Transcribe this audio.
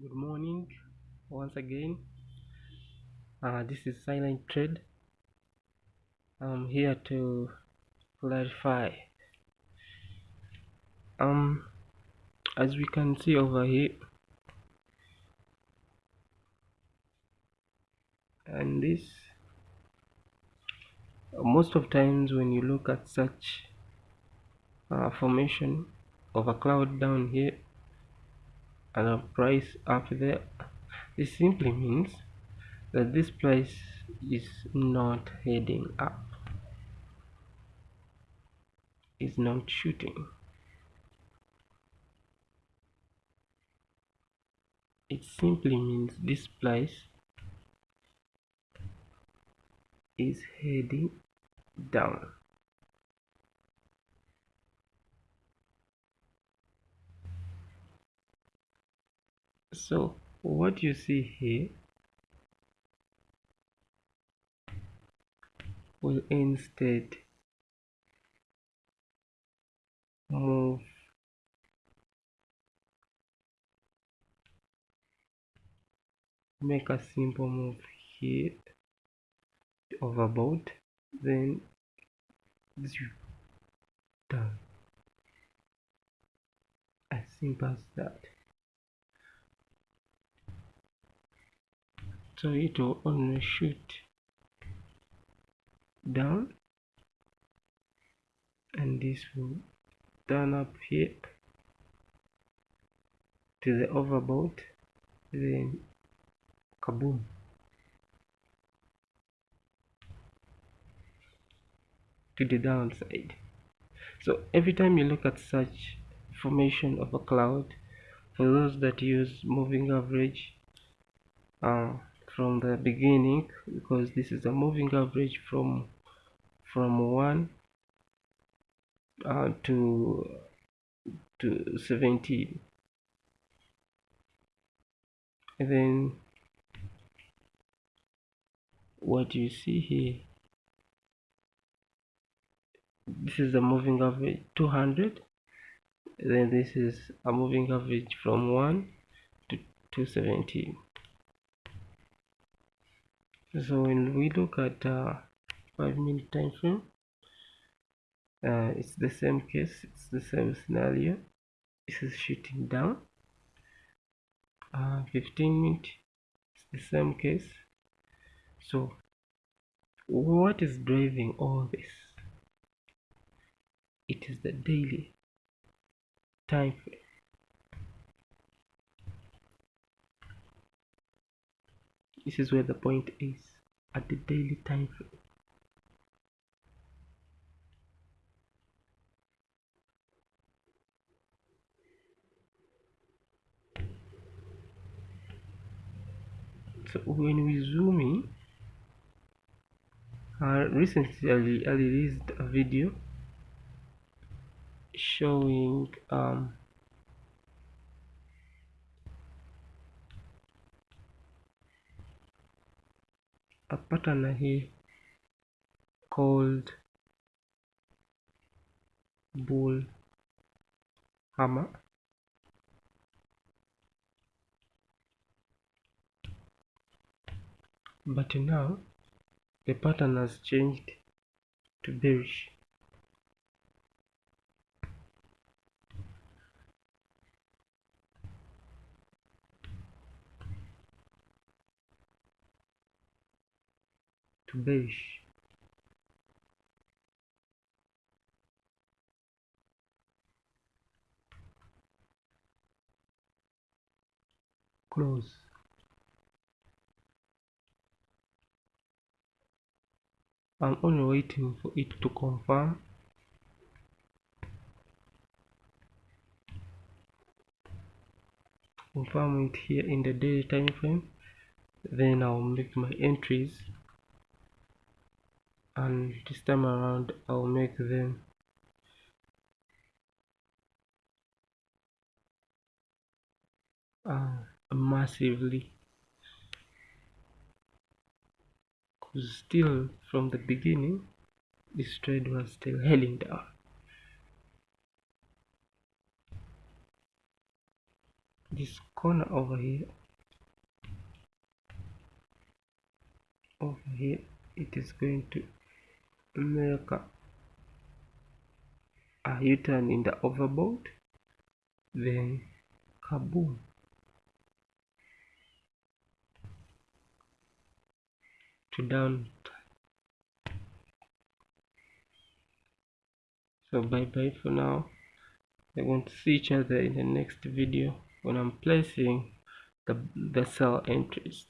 good morning once again. Uh, this is silent trade i'm here to clarify. Um as we can see over here and this most of times when you look at such uh, formation of a cloud down here and a price up there this simply means that this price is not heading up. Is not shooting. It simply means this price is heading down so what you see here will instead move make a simple move here overboard then down as simple as that so it will only shoot down. And this will turn up here to the overboard then kaboom. To the downside. So every time you look at such formation of a cloud for those that use moving average uh, from the beginning because this is a moving average from from 1 uh, to to 17 and then what you see here this is a moving average 200 then this is a moving average from 1 to 217 so when we look at uh, 5 minute time frame uh, it's the same case it's the same scenario. This is shooting down. Uh, 15 minute it's the same case. So what is driving all this? It is the daily time frame this is where the point is at the daily time frame. So when we zoom in uh, recently I released a video showing um, a here called bull hammer. But now the pattern has changed to bearish to beige. Close. I'm only waiting for it to confirm. Confirm it here in the daily time frame. Then I'll make my entries and this time around I'll make them uh, massively. Because still from the beginning this trade was still heading down this corner over here over here it is going to make a, u-turn in the overboard then kaboom to down. So bye bye for now. We're going to see each other in the next video when I'm placing the, the sell entries